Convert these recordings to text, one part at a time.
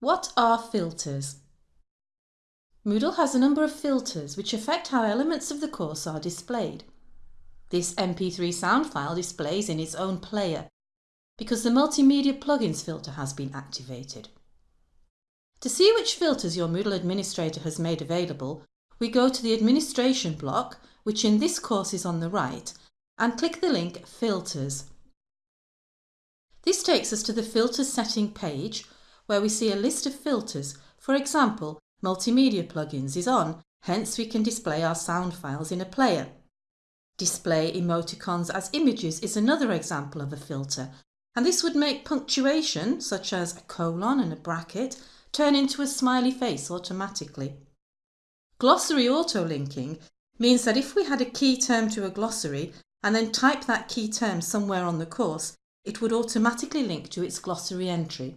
What are filters? Moodle has a number of filters which affect how elements of the course are displayed. This MP3 sound file displays in its own player because the Multimedia Plugins filter has been activated. To see which filters your Moodle administrator has made available, we go to the Administration block, which in this course is on the right, and click the link Filters. This takes us to the Filters setting page where we see a list of filters. For example, Multimedia Plugins is on, hence we can display our sound files in a player. Display emoticons as images is another example of a filter, and this would make punctuation, such as a colon and a bracket, turn into a smiley face automatically. Glossary auto-linking means that if we had a key term to a glossary and then type that key term somewhere on the course, it would automatically link to its glossary entry.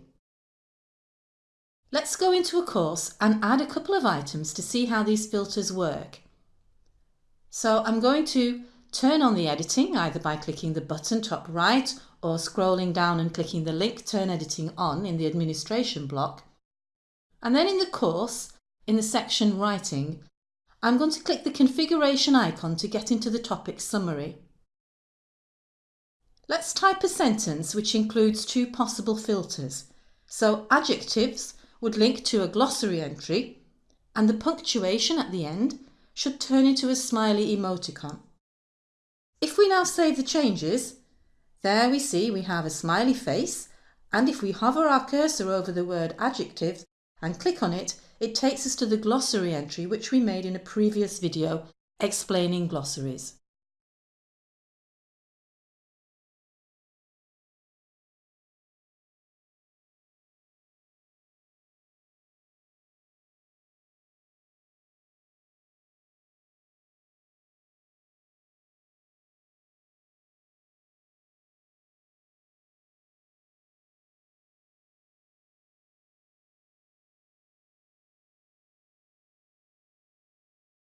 Let's go into a course and add a couple of items to see how these filters work. So I'm going to turn on the editing either by clicking the button top right or scrolling down and clicking the link Turn Editing On in the administration block. And then in the course, in the section Writing, I'm going to click the configuration icon to get into the topic summary. Let's type a sentence which includes two possible filters. So adjectives would link to a glossary entry and the punctuation at the end should turn into a smiley emoticon. If we now save the changes, there we see we have a smiley face and if we hover our cursor over the word adjectives and click on it, it takes us to the glossary entry which we made in a previous video explaining glossaries.